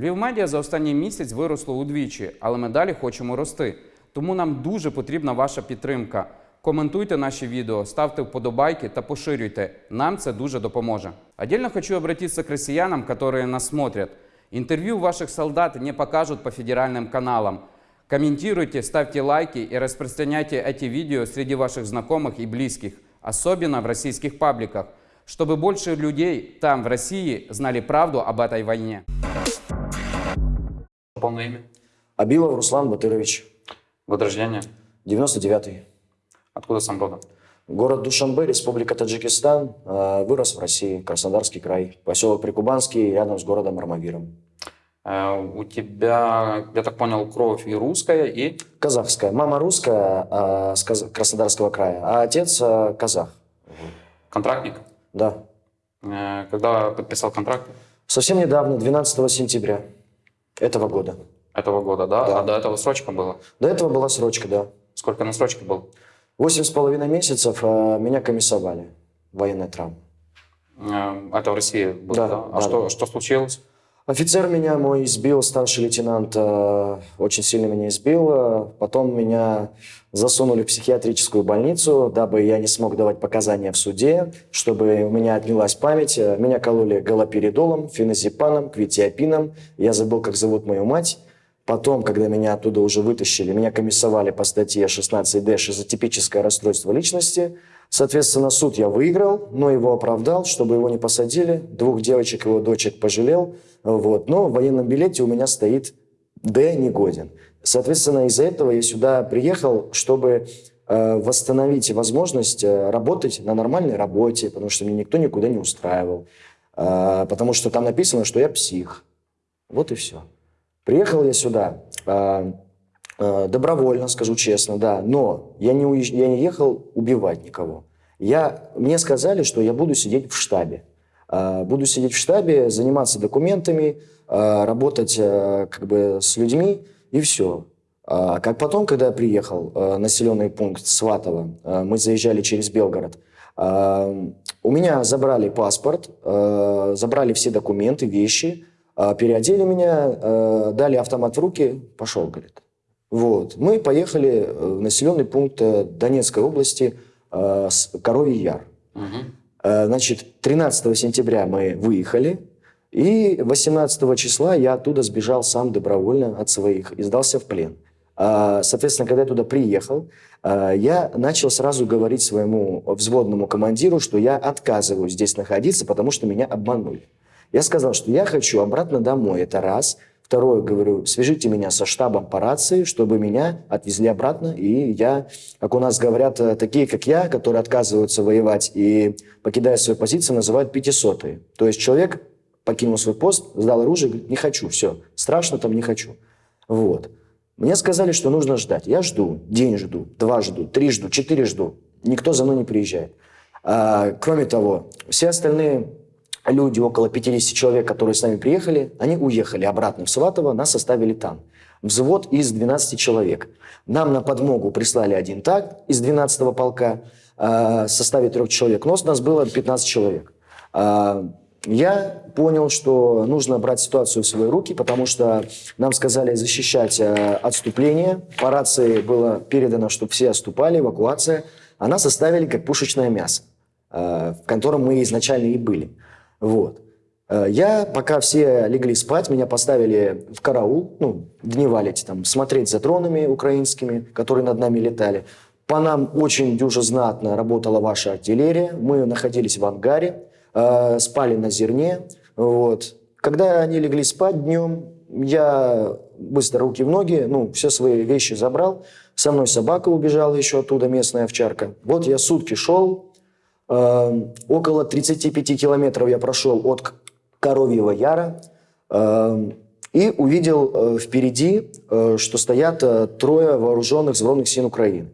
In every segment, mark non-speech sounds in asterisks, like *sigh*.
Львів медіа за останній місяць виросло удвічі, але ми далі хочемо рости. Тому нам дуже потрібна ваша підтримка. Коментуйте наші відео, ставте вподобайки та поширюйте. Нам це дуже допоможе. Отдельно хочу обратиться к россиянам, которые нас смотрят. Интервью ваших солдат не покажут по федеральным каналам. Комментируйте, ставьте лайки и распространяйте эти видео среди ваших знакомых и близких, особенно в российских пабликах, чтобы больше людей там, в России, знали правду об этой войне. Полное имя? Абилов Руслан Батырович, Год рождения? 99-й. Откуда сам родом? Город Душанбе, Республика Таджикистан. Э, Вырос в России, Краснодарский край. Поселок Прикубанский, рядом с городом Армавиром. Э, У тебя, я так понял, кровь и русская, и Казахская. Мама русская э, с Каз- Краснодарского края, а отец э, казах. контрактник. Да. Э, Когда подписал контракт Совсем недавно, 12 сентября этого года. этого года, да? Да. А до этого срочка была? До этого была срочка, да. Сколько на срочке был? Восемь с половиной месяцев э, меня комиссовали. Военная травма. Э, Это в России было, Да, да? А да, что, да. что случилось? Офицер меня мой избил, старший лейтенант э, очень сильно меня избил. Э, Потом меня засунули в психиатрическую больницу, дабы я не смог давать показания в суде, чтобы у меня отнялась память. Э, Меня кололи галоперидолом, феназепаном, квитиопином. Я забыл, как зовут мою мать. Потом, когда меня оттуда уже вытащили, меня комиссовали по статье 16D «Шизотипическое расстройство личности». Соответственно, суд я выиграл, но его оправдал, чтобы его не посадили. Двух девочек, его дочек пожалел. Вот. Но в военном билете у меня стоит «Д негоден». Соответственно, из-за этого я сюда приехал, чтобы э, восстановить возможность э, работать на нормальной работе, потому что меня никто никуда не устраивал. Э, потому что там написано, что я псих. Вот и все. Приехал я сюда добровольно, скажу честно, да, но я не, уезж- я не ехал убивать никого. Я, мне сказали, что я буду сидеть в штабе. Э, буду сидеть в штабе, заниматься документами, э, работать э, как бы с людьми и все. А как потом, когда я приехал, населенный пункт Сватово, мы заезжали через Белгород, у меня забрали паспорт, забрали все документы, вещи, переодели меня, дали автомат в руки, пошел, говорит. Вот. Мы поехали э, в населенный пункт э, Донецкой области, э, Коровий Яр. Э, Значит, 13 сентября мы выехали, и 18 числа я оттуда сбежал сам добровольно от своих и сдался в плен. А, Соответственно, когда я туда приехал, а, я начал сразу говорить своему взводному командиру, что я отказываюсь здесь находиться, потому что меня обманули. Я сказал, что я хочу обратно домой, это раз. Второе, говорю, свяжите меня со штабом по рации, чтобы меня отвезли обратно, и я, как у нас говорят, э, такие, как я, которые отказываются воевать и покидая свою позицию, называют пятисотые. То есть человек покинул свой пост, сдал оружие, говорит, не хочу, все, страшно там, не хочу. Вот. Мне сказали, что нужно ждать. Я жду, день жду, два жду, три жду, четыре жду. Никто за мной не приезжает. А, кроме того, все остальные люди, около 50 человек, которые с нами приехали, они уехали обратно в Сватово, нас оставили там. Взвод из 12 человек. Нам на подмогу прислали один так из 12-го полка а, в составе трех человек. Но нас было 15 человек. А, я понял, что нужно брать ситуацию в свои руки, потому что нам сказали защищать э, отступление. По рации было передано, чтобы все отступали, эвакуация. А нас оставили как пушечное мясо, э, в котором мы изначально и были. Вот. Э, Я, пока все легли спать, меня поставили в караул, ну, дневали эти там, смотреть за дронами украинскими, которые над нами летали. По нам очень дюже знатно работала ваша артиллерия. Мы находились в ангаре, э, спали на зерне. Вот. Когда они легли спать днем, я быстро руки в ноги, ну, все свои вещи забрал. Со мной собака убежала еще оттуда, местная овчарка. Вот я сутки шел, около 35 километров я прошел от Коровьего Яра э, и увидел э, впереди, э, что стоят э, трое вооруженных сборных сил Украины.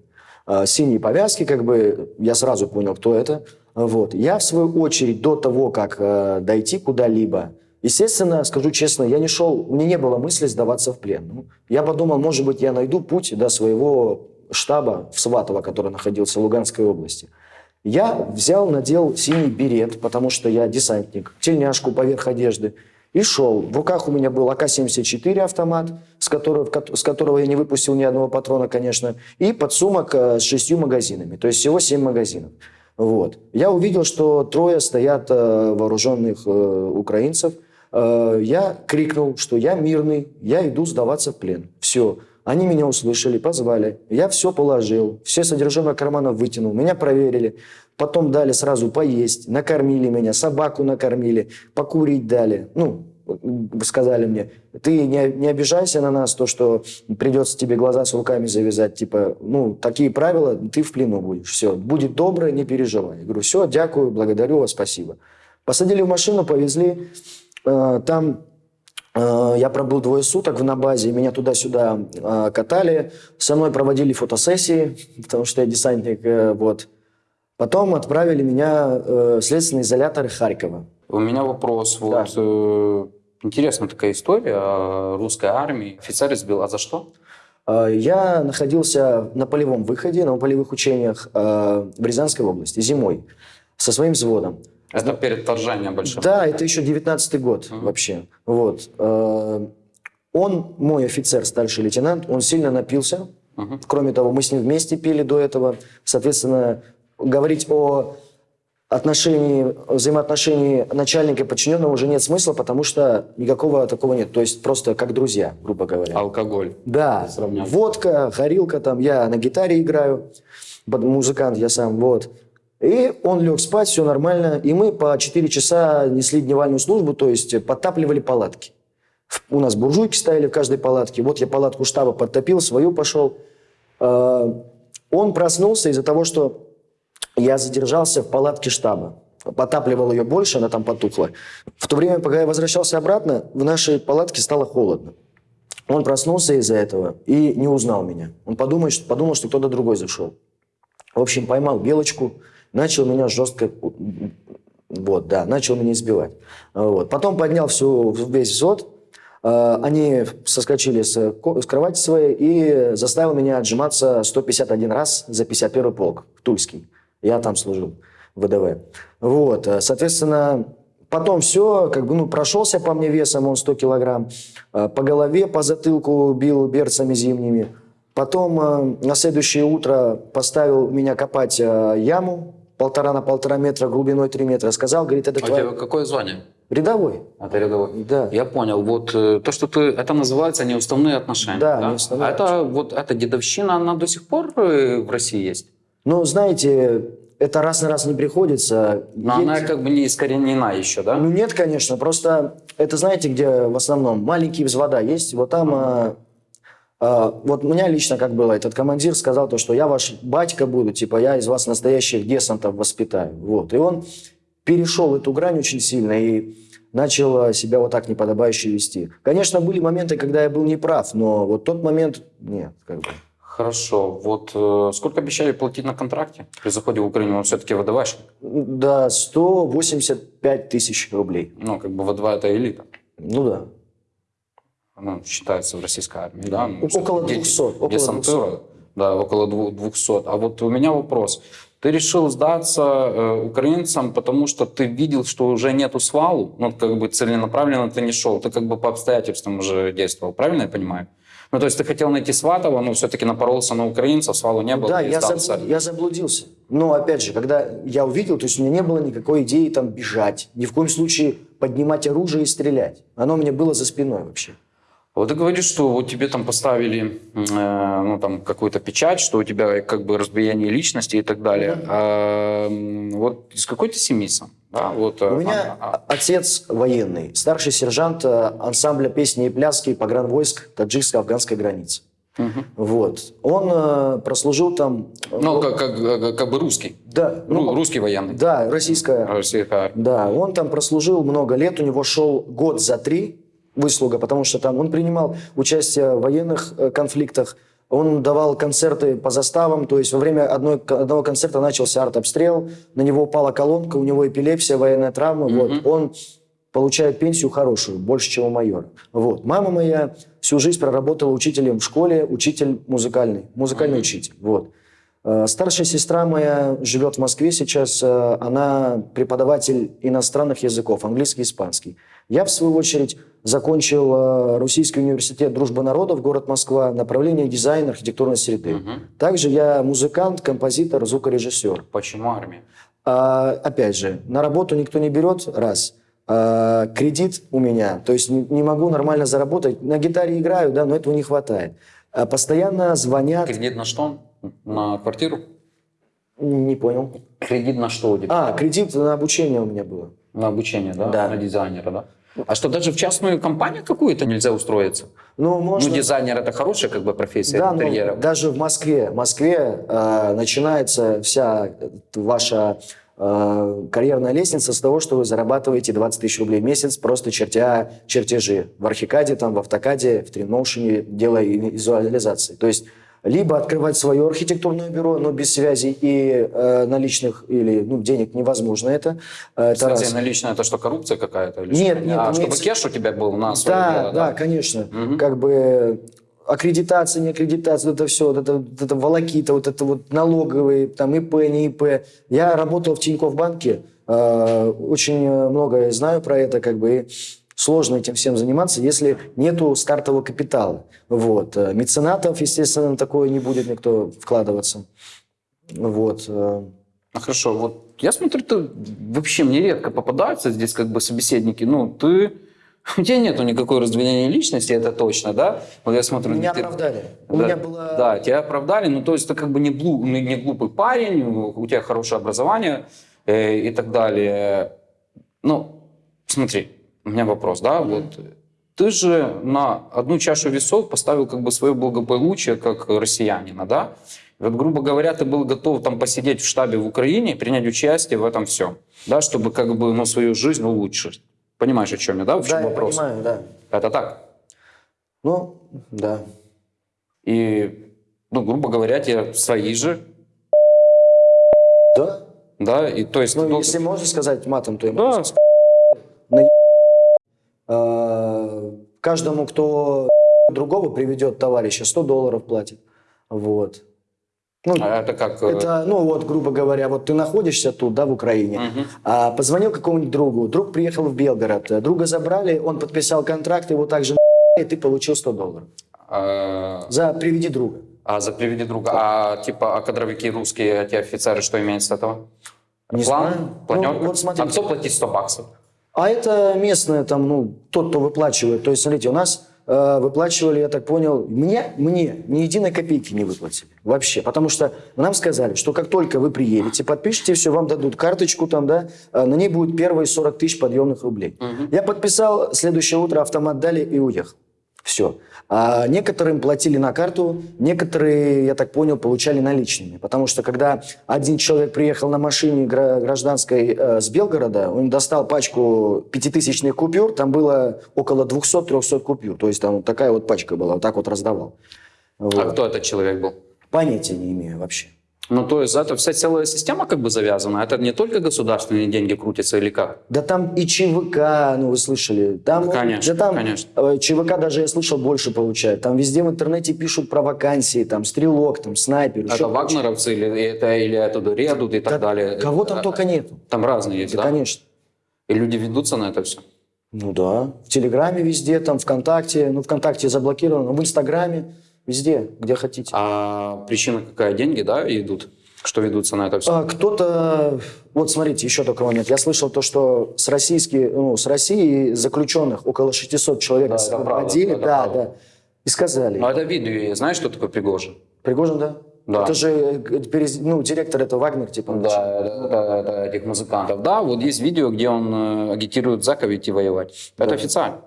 Синие повязки, как бы, я сразу понял, кто это. Вот. Я, в свою очередь, до того, как дойти куда-либо, естественно, скажу честно, я не шел, меня не было мысли сдаваться в плен. Ну, я подумал, может быть, я найду путь до своего штаба в Сватово, который находился в Луганской области. Я взял, надел синий берет, потому что я десантник, тельняшку поверх одежды, И шел. В руках у меня был АК-74 автомат, с которого, с которого я не выпустил ни одного патрона, конечно, и подсумок э, с шестью магазинами. То есть всего семь магазинов. Вот. Я увидел, что трое стоят э, вооруженных э, украинцев. Я крикнул, что я мирный, я иду сдаваться в плен. Все. Они меня услышали, позвали. Я все положил, все содержимое карманов вытянул. Меня проверили. Потом дали сразу поесть, накормили меня, собаку накормили, покурить дали. Ну, сказали мне, ты не, не обижайся на нас, то, что придется тебе глаза с руками завязать, типа, ну, такие правила, ты в плену будешь, все, будет добро, не переживай. Я говорю, все, дякую, благодарю вас, спасибо. Посадили в машину, повезли, Э, там я пробыл двое суток на базе, меня туда-сюда э, катали, со мной проводили фотосессии, *laughs* потому что я десантник, э, вот. Потом отправили меня э, в следственный изолятор Харькова. У меня вопрос. Да. Вот, э, интересная такая история о русской армии. Офицер избил, а за что? Э, Я находился на полевом выходе, на полевых учениях э, в Рязанской области зимой со своим взводом. Это перед вторжением большим. Да, это еще 19 год Мгм. вообще. Вот. Э, Он, мой офицер, старший лейтенант, он сильно напился. Мгм. Кроме того, мы с ним вместе пили до этого. Соответственно, говорить о отношении, взаимоотношении начальника и подчиненного уже нет смысла, потому что никакого такого нет. То есть просто как друзья, грубо говоря. Алкоголь. Да, Сравнять. водка, горилка там, я на гитаре играю, музыкант я сам, вот. И он лег спать, все нормально, и мы по 4 часа несли дневальную службу, то есть подтапливали палатки. У нас буржуйки стояли в каждой палатке, вот я палатку штаба подтопил, свою пошел. Э, Он проснулся из-за того, что я задержался в палатке штаба. Потапливал ее больше, она там потухла. В то время, пока я возвращался обратно, в нашей палатке стало холодно. Он проснулся из-за этого и не узнал меня. Он подумал, что, подумал, что кто-то другой зашел. В общем, поймал белочку, начал меня жестко... Вот, да, начал меня избивать. Вот. Потом поднял всю, весь взвод. Э, Они соскочили с, кровати своей и заставил меня отжиматься 151 раз за 51 полк, Тульский. Я там служил, в ВДВ. Вот, э, соответственно, потом все, как бы, ну, прошелся по мне весом, он 100 килограмм, э, по голове, по затылку бил берцами зимними. Потом на следующее утро поставил меня копать яму полтора на полтора метра, глубиной 3 метра. Сказал, говорит, это А тебя какое звание? рядовой. Это рядовой. Да. Я понял. Вот э, то, что ты... Это называется неуставные отношения. Да, неуставные А это вот эта дедовщина, она до сих пор э, в России есть? Ну, знаете, это раз на раз не приходится. Но она Есть- как бы не искоренена еще, да? Ну нет, конечно, просто это знаете, где в основном маленькие взвода есть, вот там, а, а, вот у меня лично как было, этот командир сказал то, что я ваш батька буду, типа я из вас настоящих десантов воспитаю, вот, и он перешел эту грань очень сильно и начал а, себя вот так неподобающе вести. Конечно, были моменты, когда я был неправ, но вот тот момент, нет, как бы. Хорошо. Вот э, сколько обещали платить на контракте при заходе в Украину? Он все-таки ВДВшник. Да, 185 тысяч рублей. Ну, как бы ВДВ это элита. Ну да. Ну, считается в российской армии, да? Ну, Около де- 200, около десантура, да, около дву- 200. А вот у меня вопрос. Ты решил сдаться э, украинцам, потому что ты видел, что уже нету свалу, ну, как бы целенаправленно ты не шел, ты как бы по обстоятельствам уже действовал, правильно я понимаю? Ну, то есть ты хотел найти Сватова, но все-таки напоролся на украинцев, свалу не было, Да, и я, забл- я заблудился. Но опять же, когда я увидел, то есть у меня не было никакой идеи там бежать, ни в коем случае поднимать оружие и стрелять. Оно у меня было за спиной вообще. Вот ты говоришь, что вот тебе там поставили э, ну, там, какую-то печать, что у тебя как бы разбиение личности и так далее. А, м, вот из какой ты семьи сам? Да, вот, э, У меня а- а- отец военный, старший сержант э, ансамбля песни и пляски погранвойск таджикско-афганской границы. Мгм. Вот. Он э, прослужил там... э, Ну, как, как, как- бы русский. Да, Ну, ну, русский военный. да, российская Российская. Да, он там прослужил много лет, у него шел год за три выслуга, потому что там он принимал участие в военных э, конфликтах, он давал концерты по заставам, то есть во время одной, одного концерта начался артобстрел, на него упала колонка, у него эпилепсия, военная травма, вот, он получает пенсию хорошую, больше, чем у майора. Вот. Мама моя всю жизнь проработала учителем в школе, учитель музыкальный, музыкальный учитель. Вот. Э, Старшая сестра моя живет в Москве сейчас. э, Она преподаватель иностранных языков, английский и испанский. Я, в свою очередь, закончил э, Российский университет Дружбы народов, город Москва, направление дизайн, архитектурной среды. Мгм. Также я музыкант, композитор, звукорежиссер. Почему армия? А, опять же, на работу никто не берет, раз. А, кредит у меня, то есть не, не могу нормально заработать. На гитаре играю, да, но этого не хватает. А, постоянно звонят. Кредит на что? На квартиру? Не понял. Кредит на что тебя? А, кредит на обучение у меня было. На обучение, да? Да. На дизайнера, да? А что, даже в частную компанию какую-то нельзя устроиться? Ну, можно... Ну, дизайнер это хорошая как бы профессия Да, интерьера. даже в Москве, в Москве э, начинается вся ваша э, карьерная лестница с того, что вы зарабатываете 20 тысяч рублей в месяц, просто чертя чертежи в Архикаде, там, в Автокаде, в Тринмоушене, делая визуализации. То есть либо открывать свое архитектурное бюро, но без связи и э, наличных или ну, денег невозможно это. Э, это Кстати, раз. наличная это что, коррупция какая-то? или Нет, что? нет, А, чтобы имеется- кеш у тебя был на свое Да, дело, да, конечно. Мгм. Как бы аккредитация, не аккредитация, вот это все, вот это, вот это волокита, вот это вот налоговые, там ИП, не ИП. Я работал в Тинькофф банке, э, очень много знаю про это, как бы, и сложно этим всем заниматься, если нету стартового капитала. Вот. Э, Меценатов, естественно, такое не будет никто вкладываться. Вот. э. Ну, хорошо, вот я смотрю, ты вообще мне редко попадаются здесь как бы собеседники. Ну, ты... У тебя нету никакой раздвоения личности, это точно, да? Вот я смотрю... Меня ты- оправдали. У да, меня было... Да, тебя оправдали, ну то есть ты как бы не, глу- не не глупый парень, у тебя хорошее образование э, и так далее. Ну, смотри, у меня вопрос, да, вот ты же на одну чашу весов поставил как бы свое благополучие как россиянина, да? Вот, грубо говоря, ты был готов там посидеть в штабе в Украине, принять участие в этом всем, да, чтобы как бы ну, свою жизнь улучшить. Понимаешь, о чем я, да, в чем Да, я вопрос? понимаю, да. Это так. Ну, да. И, ну, грубо говоря, тебе свои же, Да, да, и то есть... Ну, должен- если можно сказать матом, то я Да, могу сказать. Э, Каждому, кто другого приведет товарища, 100 долларов платит. Вот. Ну, а это как... э, это, ну вот, грубо говоря, вот ты находишься тут, да, в Украине, мгм. а позвонил какому-нибудь другу, друг приехал в Белгород, э, друга забрали, он подписал контракт, его также и ты получил 100 долларов. э, За приведи друга. а за приведи друга, а типа, а кадровики русские, эти офицеры, что имеют с этого? Не План, знаю. планерка? Ну, вот. А кто платит 100 баксов? А это местное, там, ну, тот, кто выплачивает. То есть, смотрите, у нас э, выплачивали, я так понял, мне, мне ни единой копейки не выплатили. Вообще. Потому что нам сказали, что как только вы приедете, подпишите, все, вам дадут карточку там, да, э, на ней будет первые 40 тысяч подъемных рублей. Я подписал, следующее утро автомат дали и уехал. Все. А некоторым платили на карту, некоторые, я так понял, получали наличными. Потому что когда один человек приехал на машине гра- гражданской э, с Белгорода, он достал пачку пятитысячных купюр, там было около 200-300 купюр. То есть там вот такая вот пачка была, вот так вот раздавал. Вот. А кто этот человек был? Понятия не имею вообще. Ну, то есть это вся целая система как бы завязана? Это не только государственные деньги крутятся или как? Да там и ЧВК, ну вы слышали. Там, Да, конечно, да там конечно. э, ЧВК даже я слышал больше получает. Там везде в интернете пишут про вакансии, там стрелок, там снайпер. Это вагнеровцы или это или оттуда редут и так Да далее? Кого там А, только нету. Там разные есть, Да, да? конечно. И люди ведутся на это все? Ну да. В Телеграме везде, там ВКонтакте. Ну, ВКонтакте заблокировано. В Инстаграме. Везде, где хотите. А причина какая? Деньги, да, идут? Что ведутся на это все? А, кто-то... Вот смотрите, еще такой момент. Я слышал то, что с, российские, ну, с России заключенных около 600 человек Да, освободили. это да, правда. да. И сказали. Ну, это видео есть. Знаешь, что такое Пригожин? Пригожин, да? Да. Это же э, ну, директор, это Вагнер, типа. Да, это- это этих музыкантов. Да, вот есть видео, где он э, агитирует Зака идти воевать. Это официально.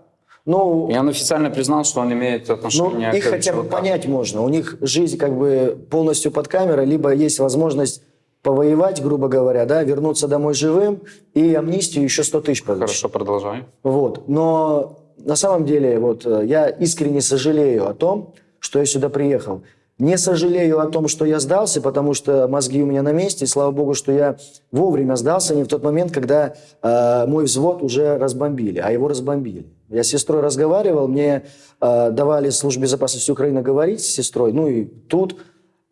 Ну, И он официально признал, что он имеет Ну, отношение их к хотя бы понять можно. У них жизнь как бы полностью под камерой, либо есть возможность повоевать, грубо говоря, да, вернуться домой живым и амнистию еще 100 тысяч получить. Хорошо, продолжай. Вот. Но на самом деле вот э, я искренне сожалею о том, что я сюда приехал. Не сожалею о том, что я сдался, потому что мозги у меня на месте. И слава богу, что я вовремя сдался, не в тот момент, когда э, мой взвод уже разбомбили, а его разбомбили. Я с сестрой разговаривал, мне э, давали службе безопасности Украины говорить с сестрой. Ну и тут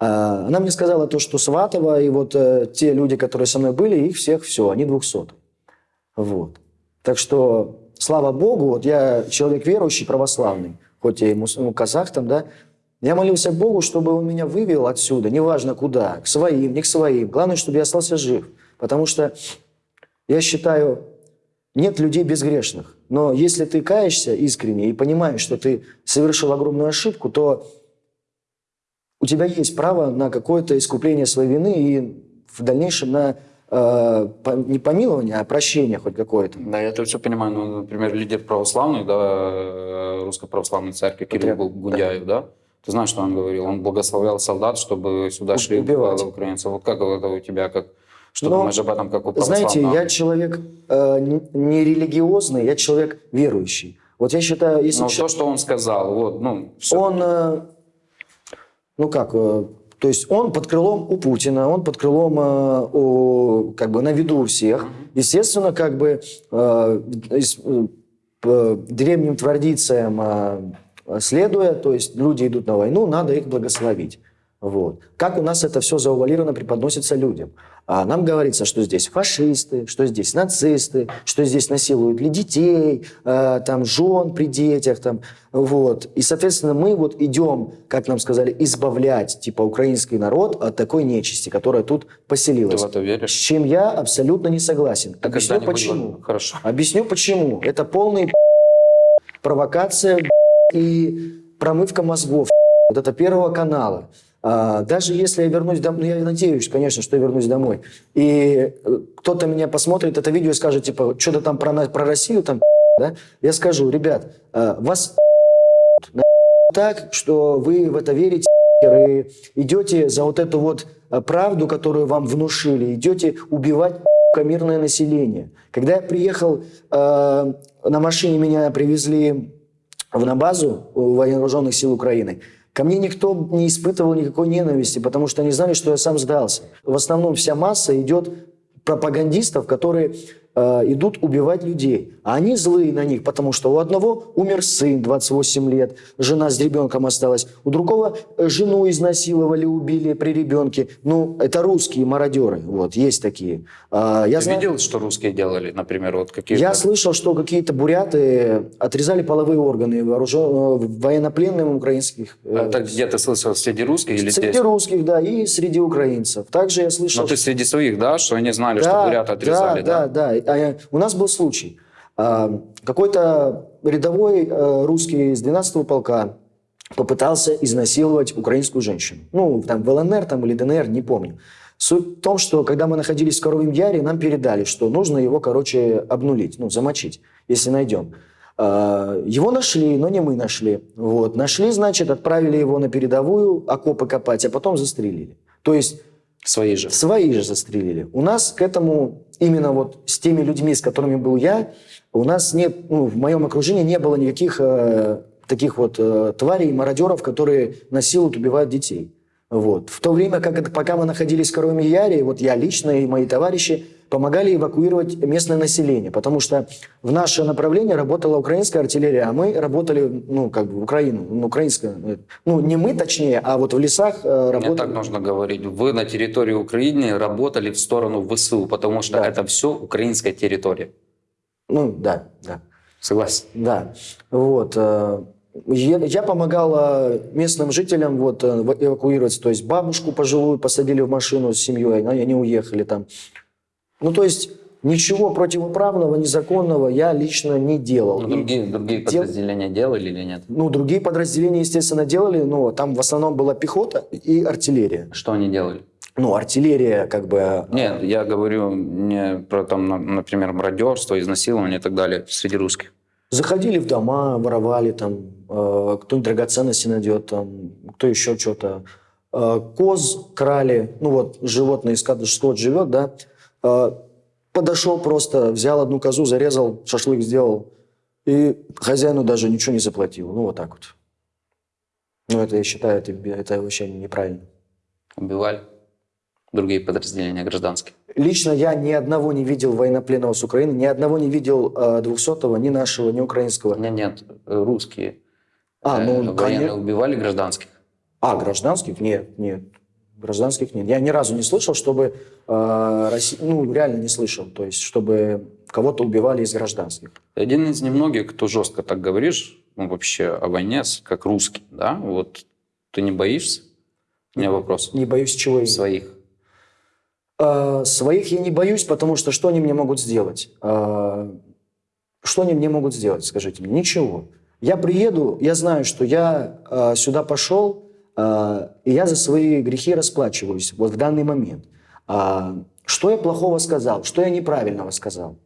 А, Она мне сказала то, что Сватова и вот э, те люди, которые со мной были, их всех все, они 200. Вот. Так что, слава Богу, вот я человек верующий, православный, хоть я и мус- ну, казах там, да, я молился Богу, чтобы он меня вывел отсюда, неважно куда, к своим, не к своим. Главное, чтобы я остался жив. Потому что я считаю, нет людей безгрешных. Но если ты каешься искренне и понимаешь, что ты совершил огромную ошибку, то у тебя есть право на какое-то искупление своей вины и в дальнейшем на э, не помилование, а прощение хоть какое-то. Да, я это все понимаю. Ну, например, лидер православный, да, э, Русской Православной Церкви Кирилл Патриарх, Гундяев, да. Ты знаешь, что он говорил? Он благословлял солдат, чтобы сюда шли убивать. э, украинцев. Вот как это у тебя, как, что Ну, думаешь об этом, как у Знаете, я человек э, не- религиозный, я человек верующий. Вот я считаю, если Ну, чел- то, что он сказал, вот, ну, всё. он, э, ну как, э, то есть он под крылом у Путина, он под крылом э, у, как бы на виду у всех. Естественно, как бы э, э, по древним традициям э, следуя, то есть люди идут на войну, надо их благословить. Вот. Как у нас это все заувалировано преподносится людям. А нам говорится, что здесь фашисты, что здесь нацисты, что здесь насилуют ли детей, э, там жен при детях, там, вот. И, соответственно, мы вот идем, как нам сказали, избавлять, типа, украинский народ от такой нечисти, которая тут ты поселилась. в это С веришь? чем я абсолютно не согласен. Так Объясню почему. вот- Хорошо. Объясню почему. Это полный провокация и промывка мозгов вот это первого канала. А, даже если я вернусь домой, ну я надеюсь, конечно, что я вернусь домой, и э, кто-то меня посмотрит это видео и скажет, типа, что-то там про, про Россию, там, да, я скажу, ребят, э, вас так, что вы в это верите, и идете за вот эту вот э, правду, которую вам внушили, идете убивать мирное население. Когда я приехал э, на машине, меня привезли на базу вооруженных сил Украины, ко мне никто не испытывал никакой ненависти, потому что они знали, что я сам сдался. В основном вся масса идет пропагандистов, которые идут убивать людей. А они злые на них, потому что у одного умер сын 28 лет, жена с ребенком осталась, у другого э, жену изнасиловали, убили при ребенке. Ну, это русские мародеры, вот, есть такие. А, я Ты знаю- видел, что русские делали, например, вот какие я слышал, что какие-то буряты отрезали половые органы вооружен... э, военнопленным украинских. э, Это где ты слышал, среди русских или среди здесь? русских, да, и среди украинцев. Также я слышал... Но ты среди своих, да, что они знали, что Да, буряты отрезали, да? Да, да. А, э, у нас был случай. А, Какой-то рядовой э, русский из 12-го полка попытался изнасиловать украинскую женщину. Ну, там в ЛНР там, или ДНР, не помню. Суть в том, что когда мы находились в Коровьем Яре, нам передали, что нужно его, короче, обнулить, ну, замочить, если найдем. А, Его нашли, но не мы нашли. Вот. Нашли, значит, отправили его на передовую окопы копать, а потом застрелили. То есть Свои же. Свои же застрелили. У нас к этому, именно вот с теми людьми, с которыми был я, у нас нет, ну, в моем окружении не было никаких э, таких вот э, тварей, мародеров, которые насилуют, убивают детей. Вот. В то время, как это, пока мы находились в Коровьем Яре, вот я лично и мои товарищи помогали эвакуировать местное население, потому что в наше направление работала украинская артиллерия, а мы работали, ну, как бы в Украину, ну, украинская, э, ну, не мы точнее, а вот в лесах э, Мне работали. так нужно говорить. Вы на территории Украины работали в сторону ВСУ, потому что Да. это все украинская территория. Ну, да, да. Согласен? Да, вот. э, Я, я помогал э, местным жителям вот, эвакуироваться. То есть бабушку пожилую посадили в машину с семьей, они уехали там. Ну, то есть ничего противоправного, незаконного я лично не делал. Ну, другие, другие дел- подразделения делали или нет? ну, другие подразделения, естественно, делали, но там в основном была пехота и артиллерия. Что они делали? Ну, артиллерия как бы... э, Нет, я говорю не про, там, на- например, мародерство, изнасилование и так далее среди русских. Заходили в дома, воровали там, э, кто-нибудь драгоценности найдет, там, кто еще что-то. Э, коз крали, ну вот животное, скот, скот живет, да. Э, подошел просто, взял одну козу, зарезал, шашлык сделал. И хозяину даже ничего не заплатил. Ну вот так вот. Ну это, я считаю, это, это вообще неправильно. Убивали другие подразделения гражданские. Лично я ни одного не видел военнопленного с Украины, ни одного не видел э, 200-го, ни нашего, ни украинского. Нет, нет, э, русские А, ну, военные конечно. убивали гражданских. А, гражданских? Нет, нет. Гражданских нет. Я ни разу не слышал, чтобы... э, Росси- Ну, реально не слышал. То есть, чтобы кого-то убивали из гражданских. Ты один из немногих, кто жестко так говоришь, ну, вообще о войне, как русский, да? Вот ты не боишься? У меня вопрос. Не боюсь чего именно. Своих. Э, Своих я не боюсь, потому что что они мне могут сделать? Э, Что они мне могут сделать, скажите мне? Ничего. Я приеду, я знаю, что я э, сюда пошел, и я за свои грехи расплачиваюсь вот в данный момент. А, Что я плохого сказал? Что я неправильного сказал?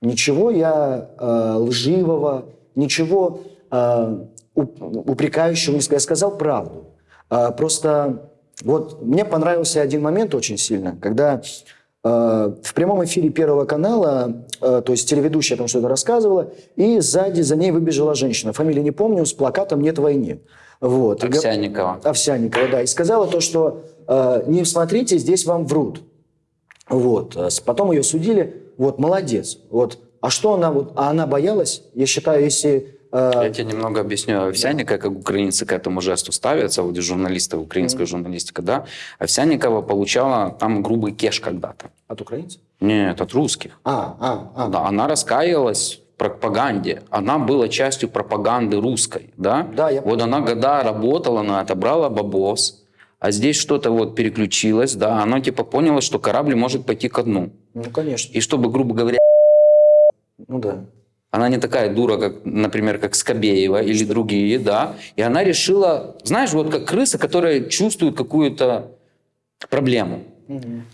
Ничего я э, лживого, ничего уп- упрекающего не сказал. Я сказал правду. А, просто вот мне понравился один момент очень сильно, когда в прямом эфире Первого канала, э, то есть телеведущая там что-то рассказывала, и сзади за ней выбежала женщина, фамилию не помню, с плакатом «Нет войны». Вот. Овсянникова. Овсянникова, да, и сказала то, что э, не смотрите, здесь вам врут. Вот. э, Потом ее судили. Вот, молодец. Вот. А что она вот, а она боялась? Я считаю, если э, Я тебе немного объясню. Овсянникова, как украинцы к этому жесту ставятся, вот журналисты, украинская журналистика, да? Овсянникова получала там грубый кеш когда-то. от украинцев? Нет, от русских. А, а, а. Да, она раскаялась в пропаганде. Она была частью пропаганды русской, да? Да, я Вот она года работала на это, брала бабос, а здесь что-то вот переключилось, да, она типа поняла, что корабль может пойти ко дну. Ну, конечно. И чтобы, грубо говоря, Ну да. Она не такая дура, как, например, как Скобеева или другие, да, и она решила, знаешь, вот как крыса, которая чувствует какую-то проблему.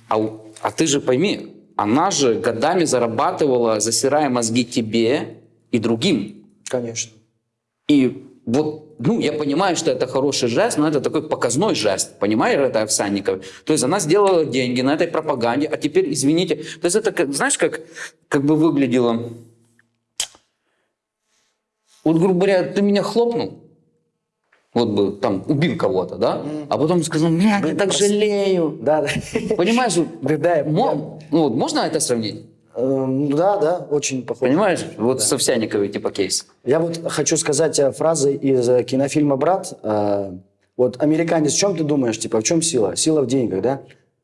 А, а ты же пойми, она же годами зарабатывала, засирая мозги тебе и другим. Конечно. И вот, ну, я понимаю, что это хороший жест, но это такой показной жест, понимаешь, это Овсянников. То есть она сделала деньги на этой пропаганде, а теперь, извините, то есть это, знаешь, как, как бы выглядело? Вот, грубо говоря, ты меня хлопнул, вот бы там убил кого-то, да, а потом сказал, блядь, я так жалею. Да, да. Понимаешь, Да, да, ну, вот можно это сравнить? Эм, Да, да, очень похоже. Понимаешь, вот с Овсянниковой типа кейс. Я вот хочу сказать э, фразы из э, кинофильма «Брат». Э, Вот американец, в чем ты думаешь, типа, в чем сила? Сила в деньгах, да?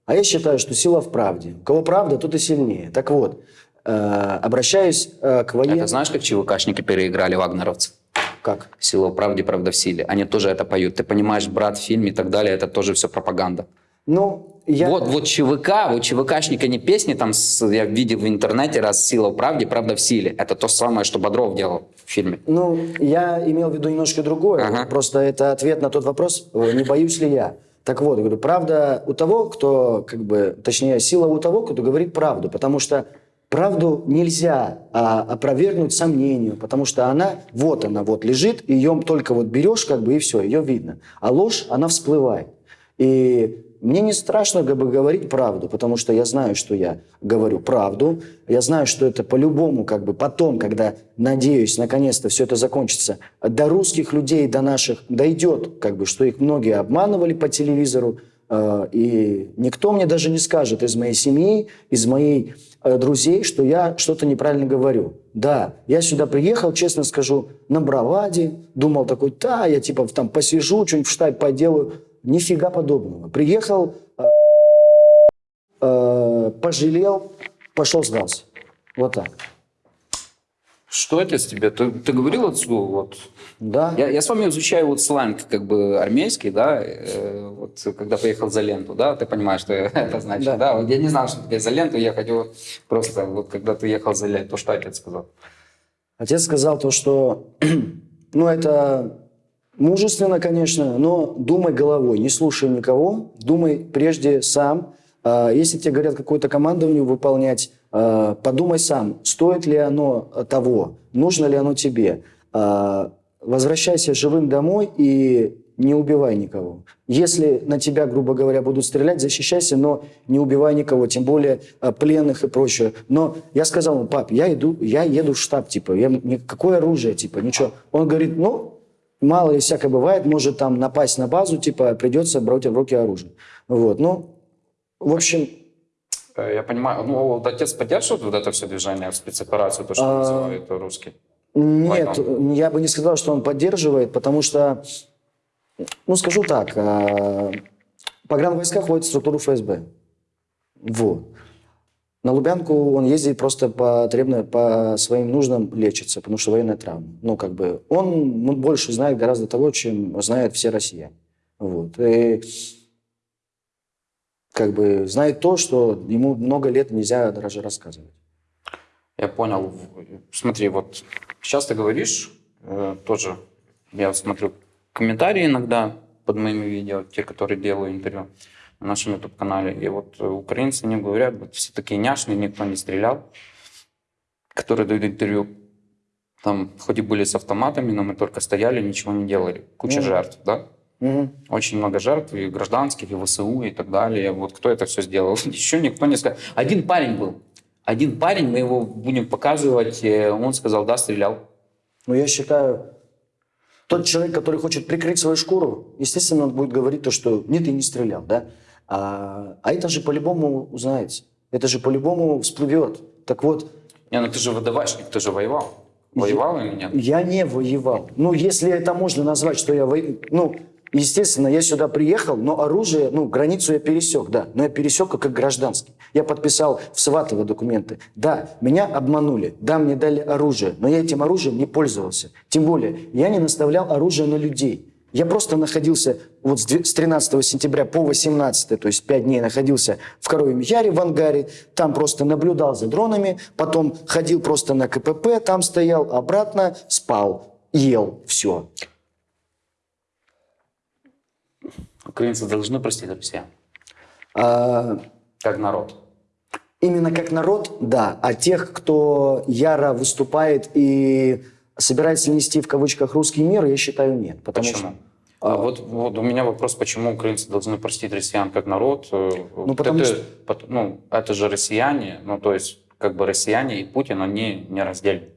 А я считаю, что сила в правде. У кого правда, тот и сильнее. Так вот, обращаюсь э, к военным... Это знаешь, как ЧВКшники переиграли вагнеровцев? Как? Сила в правде, правда в силе. Они тоже это поют. Ты понимаешь, брат, фильм и так далее, это тоже все пропаганда. Ну, я... Вот, вот ЧВК, вот ЧВКшника не песни, там с- я видел в интернете раз «Сила в правде, правда в силе». Это то самое, что Бодров делал в фильме. Ну, я имел в виду немножко другое. Ага. Просто это ответ на тот вопрос, э, не боюсь ли я. Так вот, я говорю, правда у того, кто, как бы, точнее, сила у того, кто говорит правду. Потому что правду нельзя а, опровергнуть сомнению, потому что она, вот она, вот лежит, ее только вот берешь, как бы, и все, ее видно. А ложь, она всплывает. И мне не страшно как бы, говорить правду, потому что я знаю, что я говорю правду. Я знаю, что это по-любому, как бы потом, когда, надеюсь, наконец-то все это закончится, до русских людей, до наших дойдет, как бы, что их многие обманывали по телевизору. Э, И никто мне даже не скажет из моей семьи, из моих э, друзей, что я что-то неправильно говорю. Да, я сюда приехал, честно скажу, на браваде, думал такой, да, я типа там посижу, что-нибудь в штабе поделаю. Нифига подобного. Приехал, э, пожалел, пошел сдался. Вот так. Что отец тебе? Ты, ты говорил отцу, вот, Да. Я, я с вами изучаю вот сленг как бы армейский, да, э, вот когда поехал за ленту, да, ты понимаешь, что *laughs* это значит, Да. да. Вот я не знал, что тебе за ленту ехать, вот просто вот когда ты ехал за ленту, что отец сказал? Отец сказал то, что, *clears throat* ну, это мужественно, конечно, но думай головой, не слушай никого, думай прежде сам. А, Если тебе говорят какое-то командование выполнять, подумай сам, стоит ли оно того, нужно ли оно тебе. А, Возвращайся живым домой и не убивай никого. Если на тебя, грубо говоря, будут стрелять, защищайся, но не убивай никого, тем более а, пленных и прочее. Но я сказал ему, пап, я иду, я еду в штаб, типа, я, какое оружие, типа, ничего. Он говорит, ну, мало ли всякое бывает, может там напасть на базу, типа, придется брать в руки оружие. Вот, ну, в общем, Э, Я понимаю, ну отец поддерживает вот это все движение спецоперацию, то, что А, называют русский? Нет, я бы не сказал, что он поддерживает, потому что, ну, скажу так, а, Погранвойска ходят в структуру ФСБ. Вот. На Лубянку он ездит просто потребно, по своим нуждам лечится, потому что военная травма. Ну, как бы, он ну, больше знает гораздо того, чем знают все россияне. Вот. И как бы знает то, что ему много лет нельзя даже рассказывать. Я понял. Смотри, вот сейчас ты говоришь, э, тоже я смотрю комментарии иногда под моими видео, те, которые делаю интервью на нашем YouTube-канале. И вот э, украинцы не говорят, вот все такие няшные, никто не стрелял, которые дают интервью. Там хоть и были с автоматами, но мы только стояли, ничего не делали. Куча Ну. жертв, да? Мгм. Очень много жертв, и гражданских, и ВСУ, и так далее. Вот кто это все сделал? *laughs* Еще никто не сказал. Один парень был. Один парень, мы его будем показывать, э, он сказал, да, стрелял. Но я считаю, тот человек, который хочет прикрыть свою шкуру, естественно, он будет говорить то, что нет, я не стрелял, да? А, а это же по-любому узнается. Это же по-любому всплывет. Так вот, Не, ну ты же ВДВшник, ты же воевал. Воевал или нет? я не воевал. Ну, если это можно назвать, что я воевал... Ну, естественно, я сюда приехал, но оружие, ну, границу я пересек, да. Но я пересек как гражданский. Я подписал в Сватово документы. Да, меня обманули. Да, мне дали оружие. Но я этим оружием не пользовался. Тем более, я не наставлял оружие на людей. Я просто находился вот с две- с 13 сентября по 18, то есть 5 дней находился в Коровьем Яре в ангаре, там просто наблюдал за дронами, потом ходил просто на КПП, там стоял, обратно спал, ел, все. Украинцы должны простить россиян. А, Как народ. именно как народ, да, а тех, кто яро выступает и собирается нести в кавычках русский мир, я считаю, нет. Потому Почему? что А вот, вот у меня вопрос, почему украинцы должны простить россиян как народ? Ну, потому это, что- ну, это же россияне, ну, то есть, как бы россияне и Путин, они не раздельны.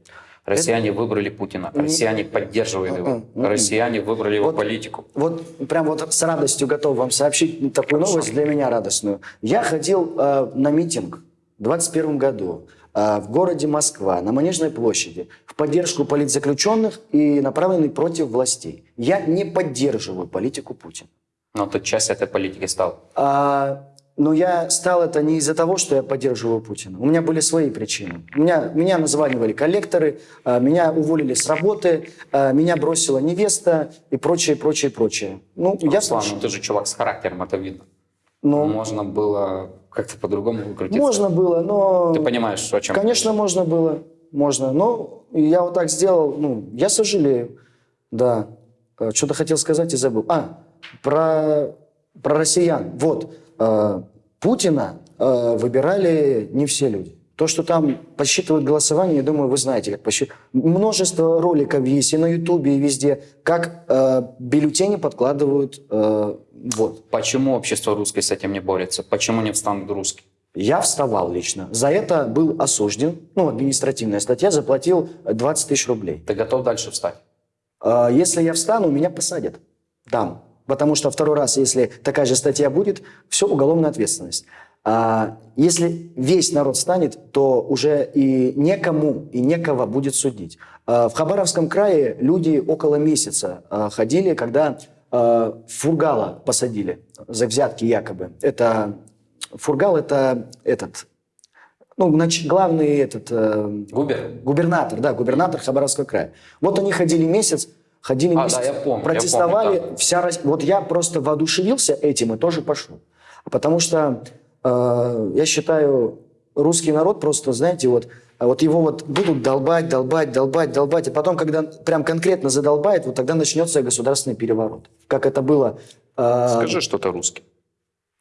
Россияне выбрали Путина, россияне поддерживают его, Мгм. россияне выбрали его Вот- политику. Вот прям вот с радостью готов вам сообщить такую новость для меня радостную. Я ходил э, на митинг в 21 году э, в городе Москва на Манежной площади в поддержку политзаключенных и направленный против властей. Я не поддерживаю политику Путина. Но ты часть этой политики стал. А, но я стал это не из-за того, что я поддерживаю Путина. У меня были свои причины. Меня, меня названивали коллекторы, а, меня уволили с работы, а, меня бросила невеста и прочее, прочее, прочее. Ну, я Руслан, ну ты же чувак с характером, это видно. Ну, Можно было как-то по-другому выкрутиться. можно было, но... Ты понимаешь, о чем Конечно, можно было. Можно. Но я вот так сделал. Ну, я сожалею. Да. Э, Что-то хотел сказать и забыл. А, про, про россиян. Вот. Э, Путина э, выбирали не все люди. То, что там подсчитывают голосование, я думаю, вы знаете, как посчитывать. Множество роликов есть и на Ютубе, и везде, как э, бюллетени подкладывают. э, вот. Почему общество русское с этим не борется? Почему не встанут русские? Я вставал лично. За это был осужден. Ну, административная статья, заплатил 20 тысяч рублей. Ты готов дальше встать? А, Если я встану, меня посадят там. Потому что второй раз, если такая же статья будет, все, уголовная ответственность. А если весь народ встанет, то уже и некому, и некого будет судить. А В Хабаровском крае люди около месяца а, ходили, когда а, Фургала посадили за взятки якобы. Это Фургал это этот, ну, нач- главный этот э, Губер? Губернатор, да, губернатор Хабаровского края. Вот они ходили месяц, ходили А, да, я помню, я протестовали. помню, да. вся Рос- Вот я просто воодушевился этим и тоже пошел. Потому что э, я считаю, русский народ просто, знаете, вот, а вот его вот будут долбать, долбать, долбать, долбать, и потом, когда прям конкретно задолбает, вот тогда начнется государственный переворот. Как это было... э, Скажи что-то русским.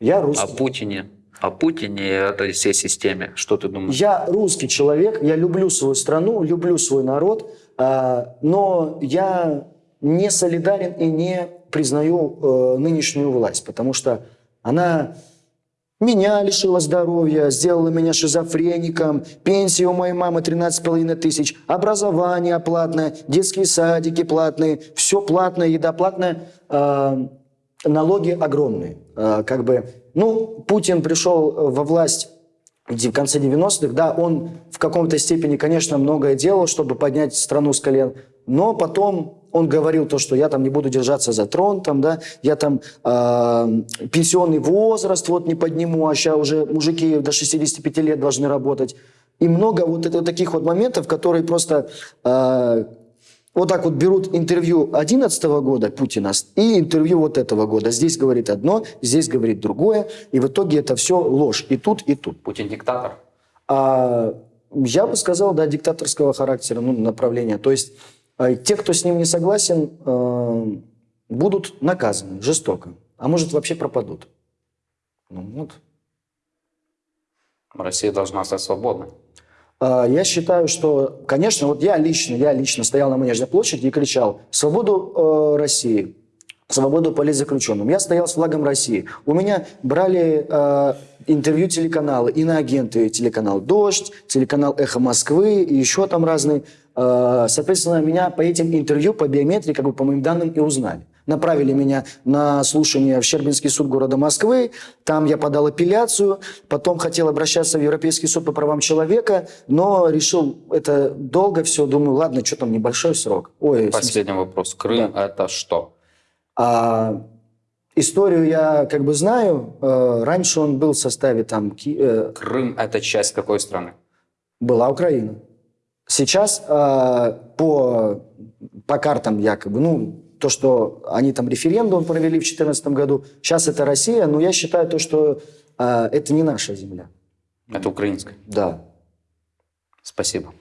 Я О русский. Путине. О Путине и этой всей системе. Что ты думаешь? Я русский человек, я люблю свою страну, люблю свой народ, а, но я не солидарен и не признаю э, нынешнюю власть, потому что она меня лишила здоровья, сделала меня шизофреником, пенсия у моей мамы 13,5 тысяч, образование платное, детские садики платные, все платное, еда платная, э, налоги огромные. Э, как бы, ну, Путин пришел во власть в конце 90-х, да, он в каком-то степени, конечно, многое делал, чтобы поднять страну с колен, но потом он говорил то, что я там не буду держаться за трон, там, да, я там э, пенсионный возраст вот не подниму, а сейчас уже мужики до 65 лет должны работать. И много вот это, таких вот моментов, которые просто э, вот так вот берут интервью 2011 года Путина и интервью вот этого года. Здесь говорит одно, здесь говорит другое, и в итоге это все ложь. И тут, и тут. Путин диктатор. А, я бы сказал, да, диктаторского характера, ну, направления. То есть те, кто с ним не согласен, э, будут наказаны жестоко, а может вообще пропадут. Ну, вот. Россия должна стать свободной. А, Я считаю, что, конечно, вот я лично, я лично стоял на Манежной площади и кричал «Свободу э, России!» свободу политзаключенным. Я стоял с флагом России. У меня брали э, интервью телеканалы, иноагенты телеканал «Дождь», телеканал «Эхо Москвы» и еще там разные. Э, соответственно, меня по этим интервью, по биометрии, как бы по моим данным и узнали. Направили меня на слушание в Щербинский суд города Москвы. Там я подал апелляцию. Потом хотел обращаться в Европейский суд по правам человека, но решил, это долго все. Думаю, ладно, что там, небольшой срок. Ой, Последний вопрос. Крым это что? а, историю я как бы знаю. Э, раньше он был в составе там Ки- э, Крым это часть какой страны? была Украина. Сейчас э, по по картам якобы, ну то, что они там референдум провели в 2014 году, сейчас это Россия, но я считаю то, что э, это не наша земля. Это украинская. Да. Спасибо.